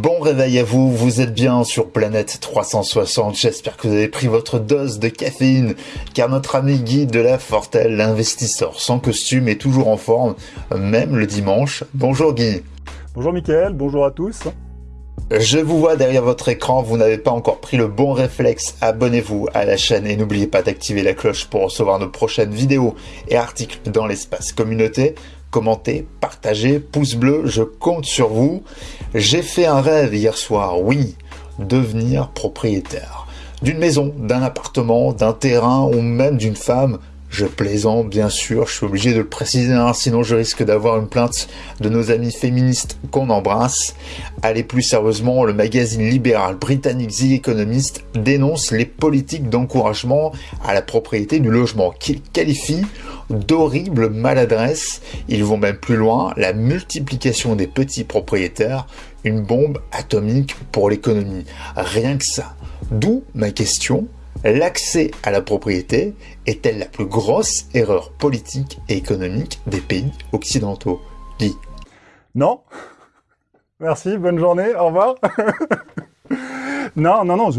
Bon réveil à vous, vous êtes bien sur Planète 360, j'espère que vous avez pris votre dose de caféine, car notre ami Guy de la Fortelle, l'investisseur sans costume, est toujours en forme, même le dimanche. Bonjour Guy. Bonjour Mickaël, bonjour à tous. Je vous vois derrière votre écran, vous n'avez pas encore pris le bon réflexe, abonnez-vous à la chaîne et n'oubliez pas d'activer la cloche pour recevoir nos prochaines vidéos et articles dans l'espace communauté commentez, partagez, pouce bleu, je compte sur vous. J'ai fait un rêve hier soir, oui, devenir propriétaire. D'une maison, d'un appartement, d'un terrain ou même d'une femme, je plaisante, bien sûr, je suis obligé de le préciser, hein, sinon je risque d'avoir une plainte de nos amis féministes qu'on embrasse. Allez plus sérieusement, le magazine libéral britannique The Economist dénonce les politiques d'encouragement à la propriété du logement, qu'il qualifie d'horribles maladresses. Ils vont même plus loin, la multiplication des petits propriétaires, une bombe atomique pour l'économie. Rien que ça. D'où ma question, l'accès à la propriété est-elle la plus grosse erreur politique et économique des pays occidentaux? Guy Non. Merci, bonne journée, au revoir. non, non, non,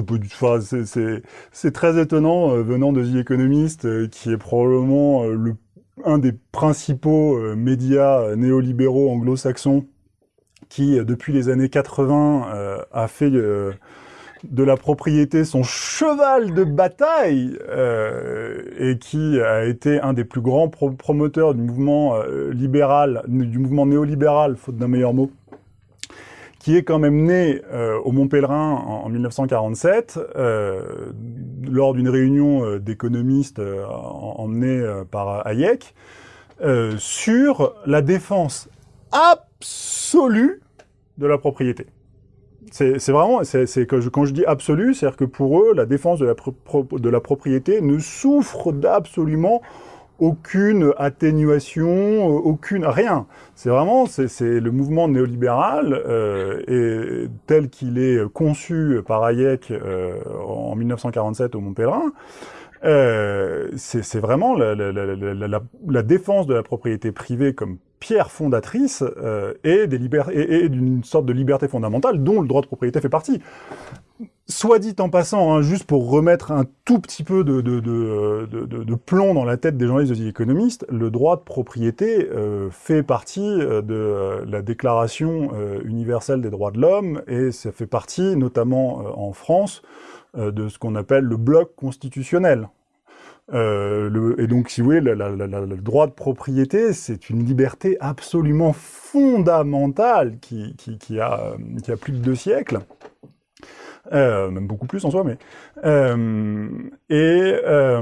c'est très étonnant euh, venant de The Economist, euh, qui est probablement euh, un des principaux médias néolibéraux anglo-saxons qui, depuis les années 80, a fait de la propriété son cheval de bataille et qui a été un des plus grands promoteurs du mouvement libéral, du mouvement néolibéral, faute d'un meilleur mot, qui est quand même né euh, au Mont-Pèlerin en, 1947, lors d'une réunion d'économistes emmenée par Hayek, sur la défense absolue de la propriété. C'est vraiment, c'est que quand je dis absolu, c'est-à-dire que pour eux, la défense de la, de la propriété ne souffre d'absolument aucune atténuation, euh, aucune rien. C'est vraiment, c'est le mouvement néolibéral euh, et tel qu'il est conçu par Hayek euh, en 1947 au Mont Pèlerin. Euh, c'est vraiment la, la, la, la, défense de la propriété privée comme pierre fondatrice euh, et d'une sorte de liberté fondamentale dont le droit de propriété fait partie. Soit dit en passant, hein, juste pour remettre un tout petit peu de, plomb dans la tête des journalistes et des économistes, le droit de propriété euh, fait partie euh, de la Déclaration universelle des droits de l'homme et ça fait partie, notamment en France, de ce qu'on appelle le bloc constitutionnel. Euh, et donc, si vous voulez, le droit de propriété, c'est une liberté absolument fondamentale qui, qui, a, plus de deux siècles. Euh, même beaucoup plus en soi, mais euh, et, euh,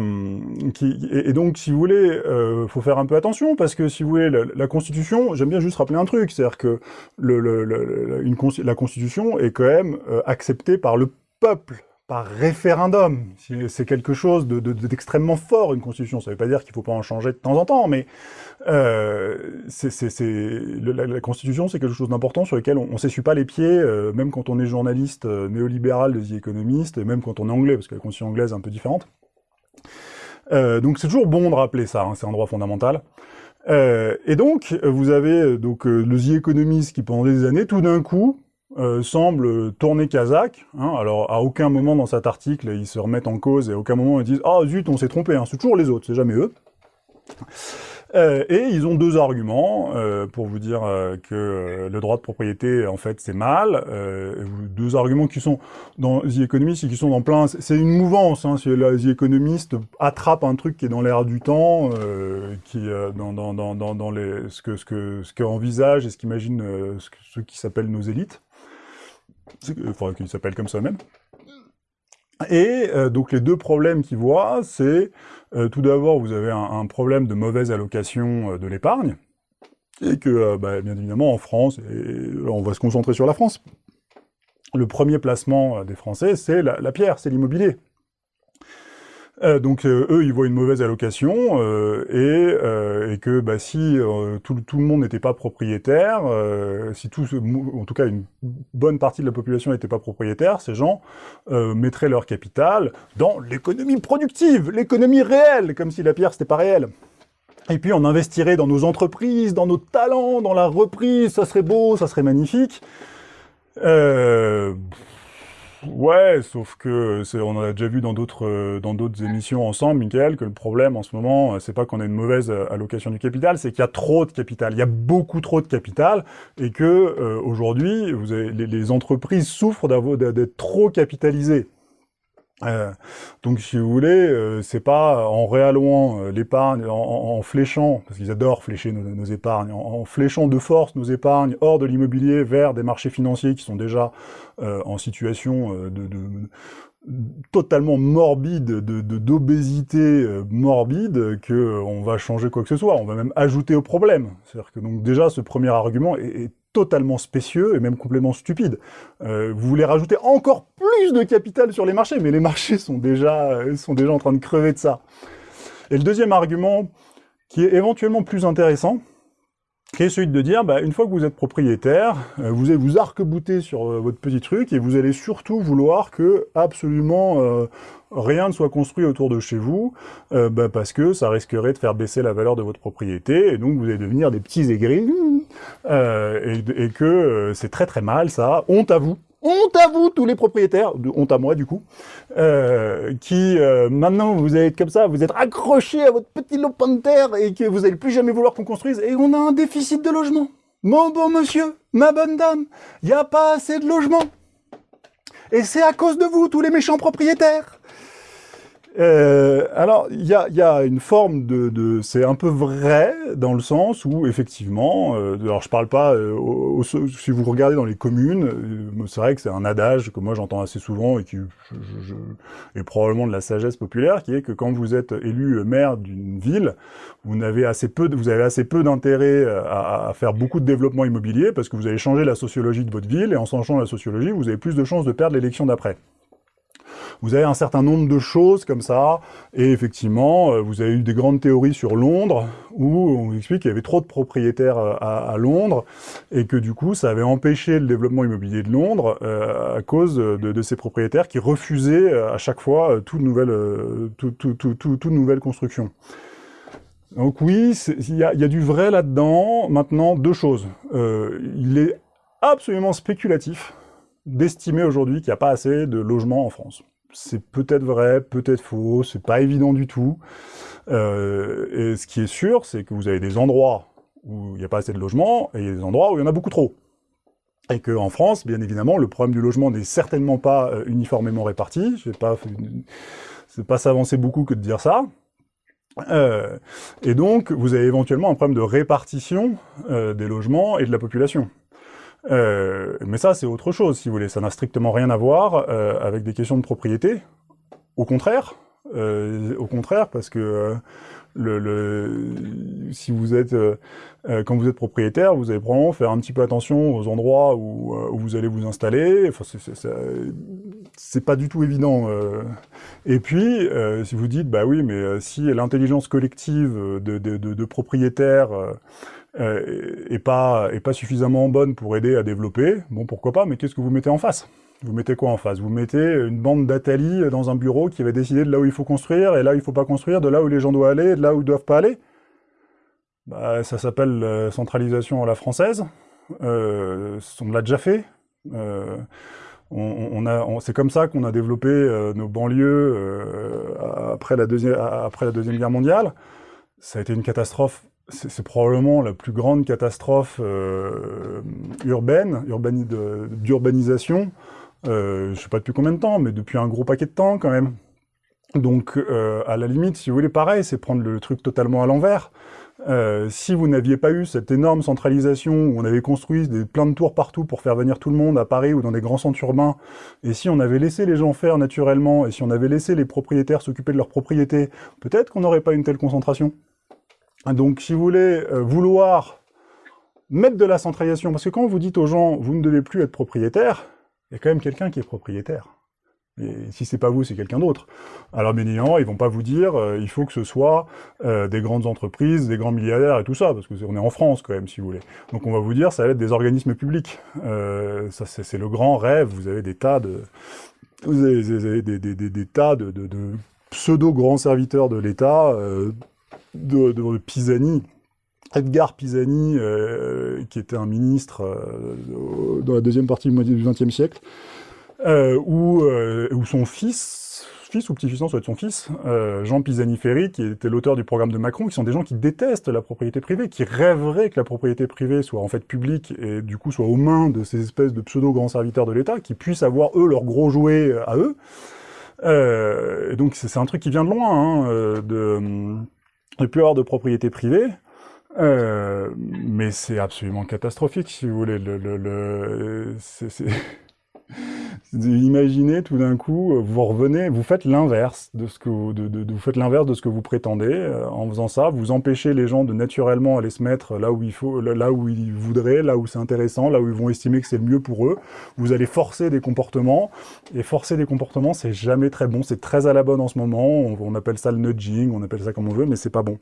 donc si vous voulez, euh, faut faire un peu attention parce que si vous voulez, la, Constitution, j'aime bien juste rappeler un truc, c'est-à-dire que la Constitution est quand même euh, acceptée par le peuple par référendum. C'est quelque chose d'extrêmement de, fort, une constitution. Ça ne veut pas dire qu'il ne faut pas en changer de temps en temps, mais euh, la, constitution, c'est quelque chose d'important sur lequel on ne s'essuie pas les pieds, euh, même quand on est journaliste euh, néolibéral de The Economist, même quand on est anglais, parce que la constitution anglaise est un peu différente. Donc c'est toujours bon de rappeler ça, hein, c'est un droit fondamental. Et donc, vous avez donc le The Economist qui, pendant des années, tout d'un coup, euh, semble tourner kazakh. Hein. alors, à aucun moment dans cet article, ils se remettent en cause, et à aucun moment ils disent « Ah zut, on s'est trompé hein. c'est toujours les autres, c'est jamais eux. Euh, et ils ont deux arguments euh, pour vous dire que le droit de propriété, en fait, c'est mal. deux arguments qui sont dans The Economist et qui sont dans plein... C'est une mouvance. Hein, la The Economist attrape un truc qui est dans l'air du temps, qui dans, dans, dans, dans, les, ce que ce que ce qu'envisage et ce qu'imagine ce, ce qui s'appellent nos élites. Faudrait qu'il s'appelle comme ça même. Et euh, donc les deux problèmes qu'ils voient, c'est euh, tout d'abord vous avez un, problème de mauvaise allocation euh, de l'épargne, et que bah, bien évidemment en France, et on va se concentrer sur la France, le premier placement des Français c'est la pierre, c'est l'immobilier. Euh, donc euh, eux, ils voient une mauvaise allocation euh, et, que bah, si tout, le monde n'était pas propriétaire, si tout, en tout cas une bonne partie de la population n'était pas propriétaire, ces gens mettraient leur capital dans l'économie productive, l'économie réelle, comme si la pierre c'était pas réel. Et puis on investirait dans nos entreprises, dans nos talents, dans la reprise, ça serait beau, ça serait magnifique. Ouais, sauf que on a déjà vu dans d'autres dans d'autres émissions ensemble, Michael, que le problème en ce moment, c'est pas qu'on a une mauvaise allocation du capital, c'est qu'il y a trop de capital. Il y a beaucoup trop de capital et que euh, aujourd'hui, les, les, entreprises souffrent d'être trop capitalisées. Euh, donc, si vous voulez, euh, c'est pas en réallouant euh, l'épargne, en, fléchant, parce qu'ils adorent flécher nos, épargnes, en, fléchant de force nos épargnes hors de l'immobilier vers des marchés financiers qui sont déjà en situation de, totalement morbide, de d'obésité morbide, que on va changer quoi que ce soit. On va même ajouter au problème. C'est-à-dire que donc déjà, ce premier argument est totalement spécieux et même complètement stupide. Euh, vous voulez rajouter encore plus de capital sur les marchés, mais les marchés sont déjà, sont déjà en train de crever de ça. Et le deuxième argument, qui est éventuellement plus intéressant, qui est celui de dire, bah, une fois que vous êtes propriétaire, euh, vous allez vous arc-bouter sur euh, votre petit truc et vous allez surtout vouloir que absolument euh, rien ne soit construit autour de chez vous, bah, parce que ça risquerait de faire baisser la valeur de votre propriété, et donc vous allez devenir des petits aigris, et, et, que c'est très très mal ça, honte à vous, honte à vous, tous les propriétaires, honte à moi du coup, euh, qui euh, maintenant vous être comme ça, vous êtes accrochés à votre petit lopin de terre et que vous n'allez plus jamais vouloir qu'on construise, et on a un déficit de logement. Mon bon monsieur, ma bonne dame, il n'y a pas assez de logement. Et c'est à cause de vous, tous les méchants propriétaires. Euh, alors, il y a, y a, une forme de... de c'est un peu vrai, dans le sens où, effectivement, euh, alors je parle pas... Euh, si vous regardez dans les communes, euh, c'est vrai que c'est un adage que moi j'entends assez souvent et qui je, je, est probablement de la sagesse populaire, qui est que quand vous êtes élu maire d'une ville, vous, n'avez assez peu, vous avez assez peu d'intérêt à, à, faire beaucoup de développement immobilier, parce que vous allez changer la sociologie de votre ville, et en changeant la sociologie, vous avez plus de chances de perdre l'élection d'après. Vous avez un certain nombre de choses comme ça, et effectivement, euh, vous avez eu des grandes théories sur Londres, où on vous explique qu'il y avait trop de propriétaires euh, à, Londres, et que du coup, ça avait empêché le développement immobilier de Londres euh, à cause de, ces propriétaires qui refusaient à chaque fois toute nouvelle, nouvelle construction. Donc oui, il y a, du vrai là-dedans. Maintenant, deux choses. il est absolument spéculatif d'estimer aujourd'hui qu'il n'y a pas assez de logements en France c'est peut-être vrai, peut-être faux, c'est pas évident du tout. Euh, et ce qui est sûr, c'est que vous avez des endroits où il n'y a pas assez de logements, et des endroits où il y en a beaucoup trop. Et qu'en France, bien évidemment, le problème du logement n'est certainement pas euh, uniformément réparti. Je vais pas, c'est pas s'avancer beaucoup que de dire ça. Euh, et donc, vous avez éventuellement un problème de répartition des logements et de la population. Euh, mais ça, c'est autre chose, si vous voulez. Ça n'a strictement rien à voir euh, avec des questions de propriété. Au contraire, euh, au contraire, parce que euh, le, le, si vous êtes, euh, quand vous êtes propriétaire, vous allez probablement faire un petit peu attention aux endroits où, où vous allez vous installer. Enfin, c'est pas du tout évident. Et puis, si vous dites, bah oui, mais si l'intelligence collective de, de, de, de propriétaires euh, et, pas, suffisamment bonne pour aider à développer, bon pourquoi pas, mais qu'est-ce que vous mettez en face? Vous mettez quoi en face? Vous mettez une bande d'Atali dans un bureau qui va décider de là où il faut construire, et là où il faut pas construire, de là où les gens doivent aller, et de là où ils doivent pas aller? Bah, Ça s'appelle euh, centralisation à la française, euh, on l'a déjà fait, euh, c'est comme ça qu'on a développé nos banlieues après la Deuxième Guerre mondiale. Ça a été une catastrophe c'est probablement la plus grande catastrophe euh, urbaine, d'urbanisation, euh, je sais pas depuis combien de temps, mais depuis un gros paquet de temps quand même. Donc, euh, à la limite, si vous voulez, pareil, c'est prendre le truc totalement à l'envers. Si vous n'aviez pas eu cette énorme centralisation où on avait construit des, plein de tours partout pour faire venir tout le monde à Paris ou dans des grands centres urbains, et si on avait laissé les gens faire naturellement, et si on avait laissé les propriétaires s'occuper de leurs propriétés, peut-être qu'on n'aurait pas une telle concentration. Donc, si vous voulez euh, vouloir mettre de la centralisation, parce que quand vous dites aux gens, vous ne devez plus être propriétaire, il y a quand même quelqu'un qui est propriétaire. Et si c'est pas vous, c'est quelqu'un d'autre. Alors bien évidemment, ils vont pas vous dire, euh, il faut que ce soit euh, des grandes entreprises, des grands milliardaires et tout ça, parce que est, on est en France quand même, si vous voulez. Donc on va vous dire, ça va être des organismes publics. c'est le grand rêve. Vous avez des tas de, des, tas de pseudo grands serviteurs de l'État de, de, Pisani Edgar Pisani, qui était un ministre dans la deuxième partie du XXe siècle, où, où son fils fils ou petit-fils, non, ça être son fils, euh, Jean Pisani-Ferry, qui était l'auteur du programme de Macron, qui sont des gens qui détestent la propriété privée, qui rêveraient que la propriété privée soit en fait publique et du coup soit aux mains de ces espèces de pseudo-grands serviteurs de l'État, qui puissent avoir, eux, leurs gros jouets à eux. Euh, et donc c'est un truc qui vient de loin, hein, euh, ne plus avoir de propriété privée. Euh, mais c'est absolument catastrophique, si vous voulez. Le, le, le Imaginez tout d'un coup, euh, vous revenez, vous faites l'inverse de ce que vous, de, vous faites l'inverse de ce que vous prétendez. Euh, en faisant ça, vous empêchez les gens de naturellement aller se mettre là où il faut, là où ils voudraient, là où c'est intéressant, là où ils vont estimer que c'est le mieux pour eux. Vous allez forcer des comportements, et forcer des comportements, c'est jamais très bon. C'est très à la bonne en ce moment. On, on appelle ça le nudging, on appelle ça comme on veut, mais c'est pas bon.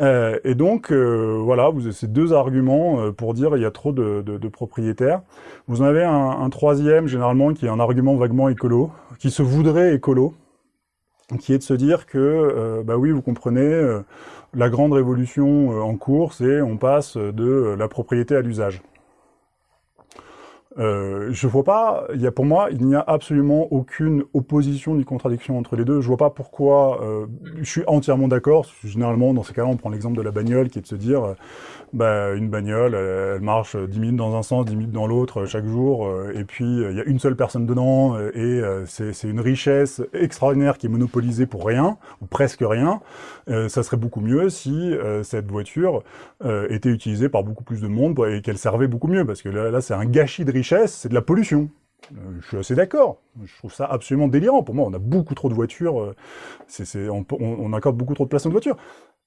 Euh, et donc, euh, voilà, vous avez ces deux arguments euh, pour dire il y a trop de, de, de propriétaires. Vous en avez un, un, troisième, généralement, qui est un argument vaguement écolo, qui se voudrait écolo, qui est de se dire que, bah oui, vous comprenez, la grande révolution en cours, c'est on passe de la propriété à l'usage. Euh, je vois pas, il y a pour moi, il n'y a absolument aucune opposition ni contradiction entre les deux. Je vois pas pourquoi, euh, je suis entièrement d'accord. Généralement, dans ces cas-là, on prend l'exemple de la bagnole, qui est de se dire, euh, bah, une bagnole, elle, marche 10 minutes dans un sens, 10 minutes dans l'autre chaque jour, et puis il y a une seule personne dedans, et c'est une richesse extraordinaire qui est monopolisée pour rien, ou presque rien. ça serait beaucoup mieux si cette voiture était utilisée par beaucoup plus de monde et qu'elle servait beaucoup mieux, parce que là, là c'est un gâchis de richesse c'est de la pollution. Euh, je suis assez d'accord. Je trouve ça absolument délirant. Pour moi, on a beaucoup trop de voitures. Euh, on, accorde beaucoup trop de place aux voitures.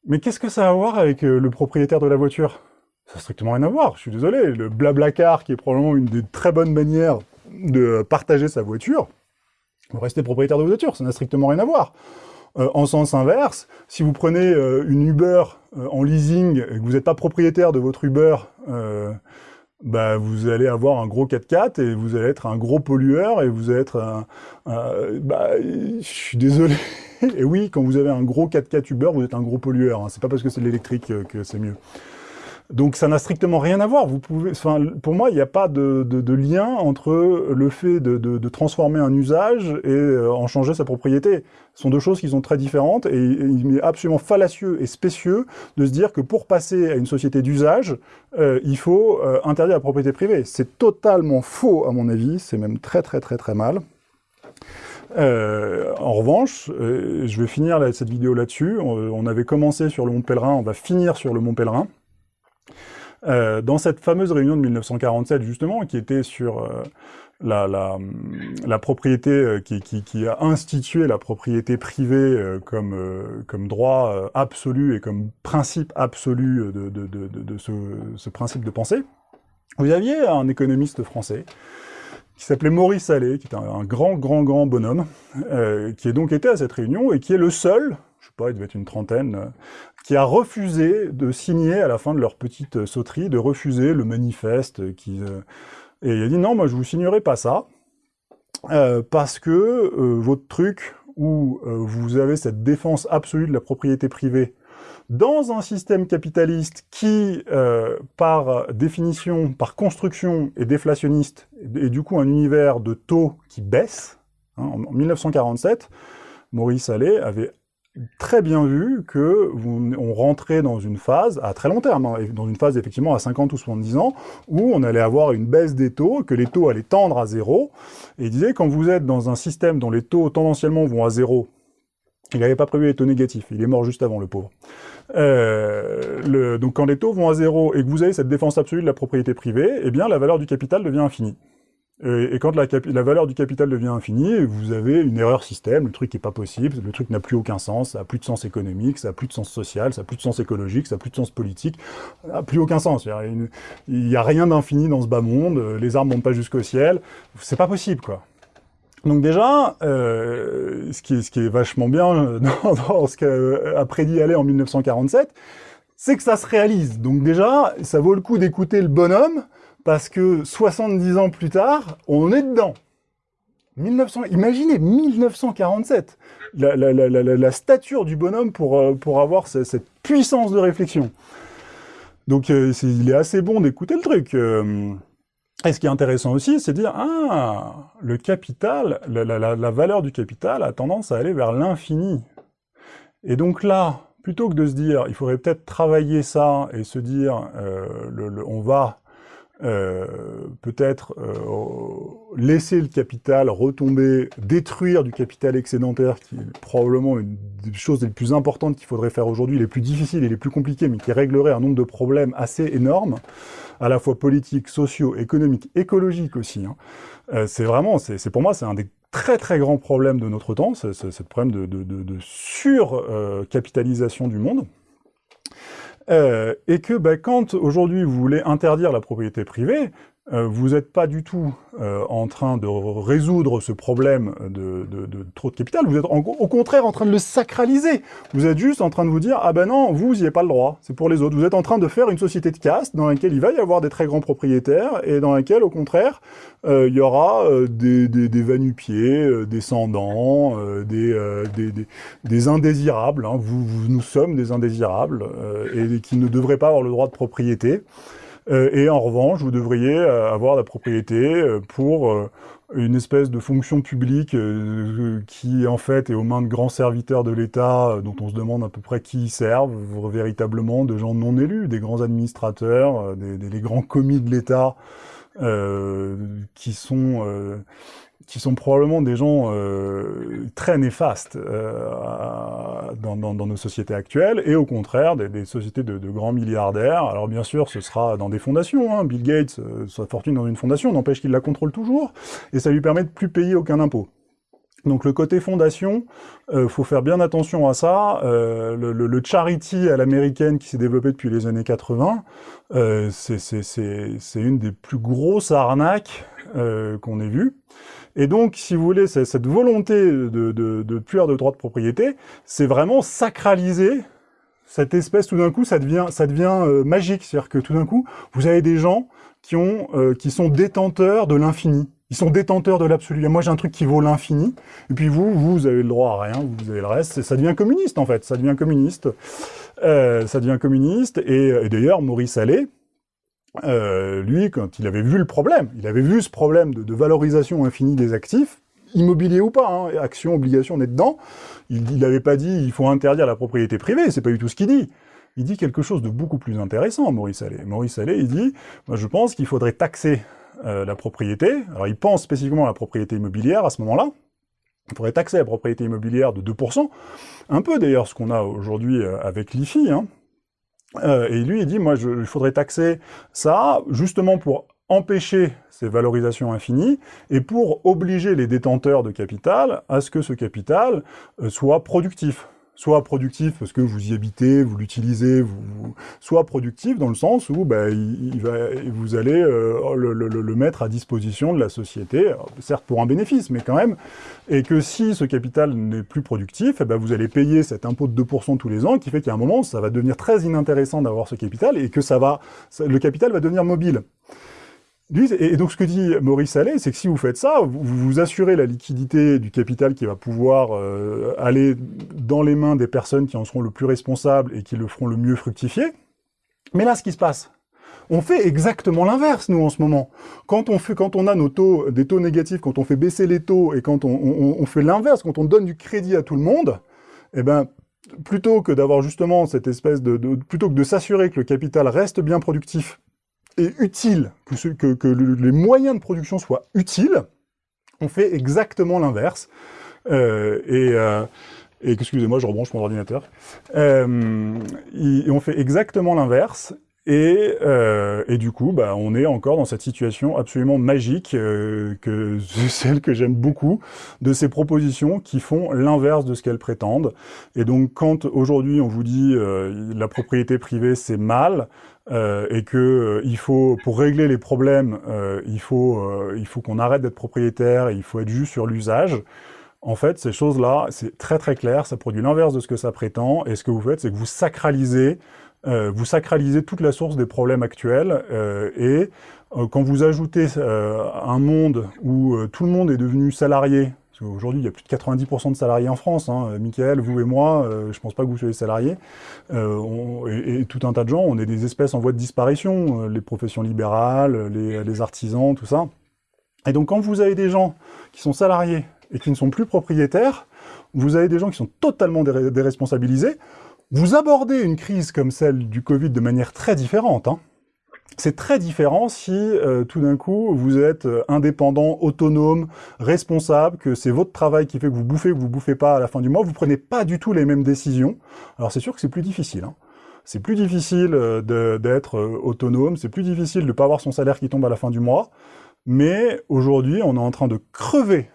Mais qu'est-ce que ça a à voir avec euh, le propriétaire de la voiture? Ça n'a strictement rien à voir. Je suis désolé. Le blabla-car, qui est probablement une des très bonnes manières de partager sa voiture, vous restez propriétaire de votre voiture. Ça n'a strictement rien à voir. en sens inverse, si vous prenez une Uber en leasing et que vous n'êtes pas propriétaire de votre Uber, bah, vous allez avoir un gros 4x4 et vous allez être un gros pollueur et vous allez être bah, je suis désolé. Et oui, quand vous avez un gros 4x4 Uber, vous êtes un gros pollueur. Hein. C'est pas parce que c'est l'électrique que c'est mieux. Donc ça n'a strictement rien à voir. Vous pouvez, enfin, pour moi, il n'y a pas de, lien entre le fait de, transformer un usage et euh, en changer sa propriété. Ce sont deux choses qui sont très différentes et, il est absolument fallacieux et spécieux de se dire que pour passer à une société d'usage, euh, il faut euh, interdire la propriété privée. C'est totalement faux à mon avis, c'est même très très très très mal. En revanche, je vais finir cette vidéo là-dessus. On, on, avait commencé sur le Mont Pèlerin, on va finir sur le Mont Pèlerin. Euh, dans cette fameuse réunion de 1947, justement, qui était sur euh, la, propriété, euh, qui, a institué la propriété privée comme, comme droit absolu et comme principe absolu de, ce, principe de pensée, vous aviez un économiste français qui s'appelait Maurice Allais, qui est un, un, grand, grand, grand bonhomme, qui est donc été à cette réunion et qui est le seul, il devait être une trentaine, qui a refusé de signer à la fin de leur petite sauterie, de refuser le manifeste. Qui, euh, et il a dit non, moi je vous signerai pas ça, euh, parce que euh, votre truc où vous avez cette défense absolue de la propriété privée dans un système capitaliste qui, par définition, par construction, est déflationniste, et, du coup un univers de taux qui baisse, hein, en 1947, Maurice Allais avait très bien vu que on rentrait dans une phase, à très long terme, hein, dans une phase effectivement à 50 ou 70 ans, où on allait avoir une baisse des taux, que les taux allaient tendre à zéro, et il disait, quand vous êtes dans un système dont les taux tendanciellement vont à zéro, il n'avait pas prévu les taux négatifs, il est mort juste avant, le pauvre. Euh, donc quand les taux vont à zéro et que vous avez cette défense absolue de la propriété privée, eh bien la valeur du capital devient infinie. Et, quand la, valeur du capital devient infinie, vous avez une erreur système, le truc n'est pas possible, le truc n'a plus aucun sens, ça n'a plus de sens économique, ça n'a plus de sens social, ça n'a plus de sens écologique, ça n'a plus de sens politique, ça n'a plus aucun sens. Il n'y a, rien d'infini dans ce bas monde, les arbres montent pas jusqu'au ciel, c'est pas possible, quoi. Donc déjà, euh, ce, qui est, vachement bien dans, dans ce qu'a prédit Allais en 1947, c'est que ça se réalise. Donc déjà, ça vaut le coup d'écouter le bonhomme, parce que 70 ans plus tard, on est dedans. 1900, imaginez 1947, la, stature du bonhomme pour, euh, pour avoir cette, puissance de réflexion. Donc euh, il est assez bon d'écouter le truc. Euh. et ce qui est intéressant aussi, c'est de dire, ah, le capital, la, valeur du capital a tendance à aller vers l'infini. Et donc là, plutôt que de se dire, il faudrait peut-être travailler ça et se dire, le, on va euh, peut-être euh, laisser le capital retomber, détruire du capital excédentaire, qui est probablement une des choses les plus importantes qu'il faudrait faire aujourd'hui, les plus difficiles et les plus compliquées, mais qui réglerait un nombre de problèmes assez énormes, à la fois politiques, sociaux, économiques, écologiques aussi. Hein. Euh, c'est vraiment, c'est pour moi, c'est un des très très grands problèmes de notre temps, c'est ce problème de, surcapitalisation du monde. Euh, et que bah, quand aujourd'hui vous voulez interdire la propriété privée, euh, vous n'êtes pas du tout euh, en train de résoudre ce problème de, trop de capital, vous êtes au contraire en train de le sacraliser. Vous êtes juste en train de vous dire « Ah ben non, vous, n'y avez pas le droit, c'est pour les autres ». Vous êtes en train de faire une société de caste dans laquelle il va y avoir des très grands propriétaires et dans laquelle, au contraire, euh, il y aura des, des, des vanupiers, descendants, des, des, indésirables. Hein. Vous, vous, nous sommes des indésirables et qui ne devraient pas avoir le droit de propriété. Euh, et en revanche, vous devriez euh, avoir la propriété euh, pour une espèce de fonction publique qui, en fait, est aux mains de grands serviteurs de l'État, dont on se demande à peu près qui y servent, véritablement, de gens non élus, des grands administrateurs, des, grands commis de l'État, qui sont qui sont probablement des gens euh, très néfastes euh, dans, nos sociétés actuelles, et au contraire, des, sociétés de, de, grands milliardaires. Alors bien sûr, ce sera dans des fondations. Hein. Bill Gates, euh, sa fortune dans une fondation, n'empêche qu'il la contrôle toujours, et ça lui permet de plus payer aucun impôt. Donc le côté fondation, euh, faut faire bien attention à ça. Euh, le, le, le, charity à l'américaine qui s'est développé depuis les années 80, euh, c'est une des plus grosses arnaques euh, qu'on ait vues. Et donc, si vous voulez, cette volonté de, de, de avoir de droit de propriété, c'est vraiment sacraliser cette espèce, tout d'un coup, ça devient, ça devient euh, magique. C'est-à-dire que tout d'un coup, vous avez des gens qui, ont, euh, qui sont détenteurs de l'infini. Ils sont détenteurs de l'absolu. Moi, j'ai un truc qui vaut l'infini. Et puis vous, vous avez le droit à rien, vous avez le reste. Ça devient communiste, en fait. Ça devient communiste. Euh, ça devient communiste. Et, et d'ailleurs, Maurice Allais, euh, lui, quand il avait vu le problème, il avait vu ce problème de, valorisation infinie des actifs, immobilier ou pas, hein, action, obligation, on est dedans, il n'avait pas dit il faut interdire la propriété privée, c'est pas du tout ce qu'il dit. Il dit quelque chose de beaucoup plus intéressant, Maurice Allais. Maurice Allais, il dit, je pense qu'il faudrait taxer euh, la propriété. Alors il pense spécifiquement à la propriété immobilière à ce moment-là. Il faudrait taxer la propriété immobilière de 2%, un peu d'ailleurs ce qu'on a aujourd'hui euh, avec l'IFI, hein, euh, et lui, il dit, moi, il faudrait taxer ça, justement pour empêcher ces valorisations infinies, et pour obliger les détenteurs de capital à ce que ce capital soit productif soit productif parce que vous y habitez, vous l'utilisez, soit productif dans le sens où bah, vous allez euh, le, mettre à disposition de la société, certes pour un bénéfice, mais quand même, et que si ce capital n'est plus productif, eh ben vous allez payer cet impôt de 2% tous les ans, qui fait qu'à un moment, ça va devenir très inintéressant d'avoir ce capital, et que ça va, le capital va devenir mobile et donc ce que dit Maurice Allais, c'est que si vous faites ça, vous, vous assurez la liquidité du capital qui va pouvoir euh, aller dans les mains des personnes qui en seront le plus responsables et qui le feront le mieux fructifier. Mais là, ce qui se passe, on fait exactement l'inverse, nous, en ce moment. Quand on, fait, quand on a des taux négatifs, quand on fait baisser les taux, et quand on, fait l'inverse, quand on donne du crédit à tout le monde, eh ben, plutôt que d'avoir justement cette espèce de plutôt que de s'assurer que le capital reste bien productif est utile, que, les moyens de production soient utiles, on fait exactement l'inverse. Euh, et, euh, et excusez-moi, je rebranche mon ordinateur. Euh, et on fait exactement l'inverse. Et, et, du coup, bah, on est encore dans cette situation absolument magique, que celle que j'aime beaucoup, de ces propositions qui font l'inverse de ce qu'elles prétendent. Et donc, quand aujourd'hui on vous dit la propriété privée c'est mal, euh, et que euh, il faut, pour régler les problèmes, euh, il faut, il faut qu'on arrête d'être propriétaire, et il faut être juste sur l'usage. En fait, ces choses-là, c'est très très clair, ça produit l'inverse de ce que ça prétend, et ce que vous faites, c'est que vous sacralisez vous sacralisez toute la source des problèmes actuels et quand vous ajoutez un monde où tout le monde est devenu salarié, parce qu'aujourd'hui, il y a plus de 90% de salariés en France. Hein. Michael, vous et moi, je ne pense pas que vous soyez salariés. et, tout un tas de gens, on est des espèces en voie de disparition. les professions libérales, les, les artisans, tout ça. Et donc, quand vous avez des gens qui sont salariés et qui ne sont plus propriétaires, vous avez des gens qui sont totalement déresponsabilisés, vous abordez une crise comme celle du Covid de manière très différente. Hein. C'est très différent si euh, tout d'un coup vous êtes euh, indépendant, autonome, responsable, que c'est votre travail qui fait que vous bouffez ou que vous bouffez pas à la fin du mois, vous prenez pas du tout les mêmes décisions. Alors c'est sûr que c'est plus difficile. Hein. C'est plus difficile euh, d'être autonome, c'est plus difficile de ne pas avoir son salaire qui tombe à la fin du mois, mais aujourd'hui on est en train de crever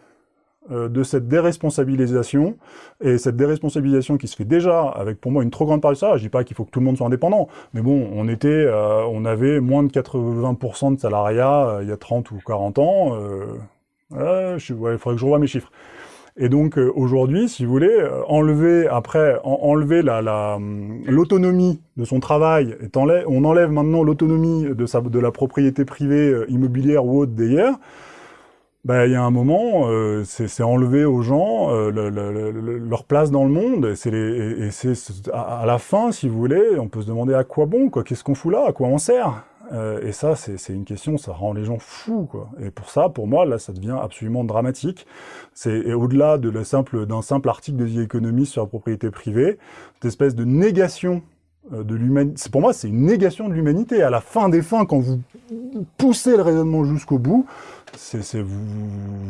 de cette déresponsabilisation, et cette déresponsabilisation qui se fait déjà avec pour moi une trop grande part de ça, je dis pas qu'il faut que tout le monde soit indépendant, mais bon, on était, euh, on avait moins de 80% de salariat euh, il y a 30 ou 40 ans, il faudrait que je revoie mes chiffres. Et donc aujourd'hui, si vous voulez, enlever après, enlever l'autonomie de son travail, on enlève maintenant l'autonomie de, de la propriété privée immobilière ou autre d'ailleurs, bah, il y a un moment, euh, c'est enlever aux gens euh, leur place dans le monde. et c'est à, la fin, si vous voulez, on peut se demander à quoi bon, quoi. Qu'est-ce qu'on fout là À quoi on sert euh, Et ça, c'est une question, ça rend les gens fous, quoi. Et pour ça, pour moi, là, ça devient absolument dramatique. C'est au-delà de simple d'un simple article de The Economist sur la propriété privée, cette espèce de négation de l'humanité. Pour moi, c'est une négation de l'humanité. À la fin des fins, quand vous poussez le raisonnement jusqu'au bout, c'est vous,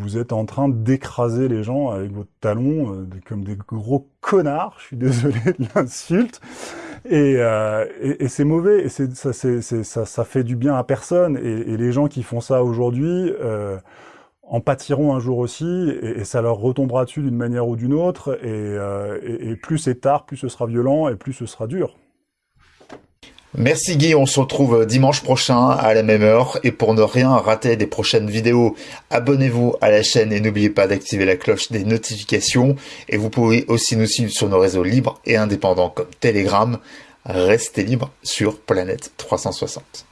vous êtes en train d'écraser les gens avec votre talon euh, comme des gros connards. Je suis désolé de l'insulte. Et, euh, et, et c'est mauvais. Et ça, ça, ça, fait du bien à personne. Et, les gens qui font ça aujourd'hui euh, en pâtiront un jour aussi. Et, ça leur retombera dessus d'une manière ou d'une autre. Euh, et, plus c'est tard, plus ce sera violent et plus ce sera dur. Merci Guy, on se retrouve dimanche prochain à la même heure et pour ne rien rater des prochaines vidéos, abonnez-vous à la chaîne et n'oubliez pas d'activer la cloche des notifications et vous pouvez aussi nous suivre sur nos réseaux libres et indépendants comme Telegram. Restez libre sur Planète 360.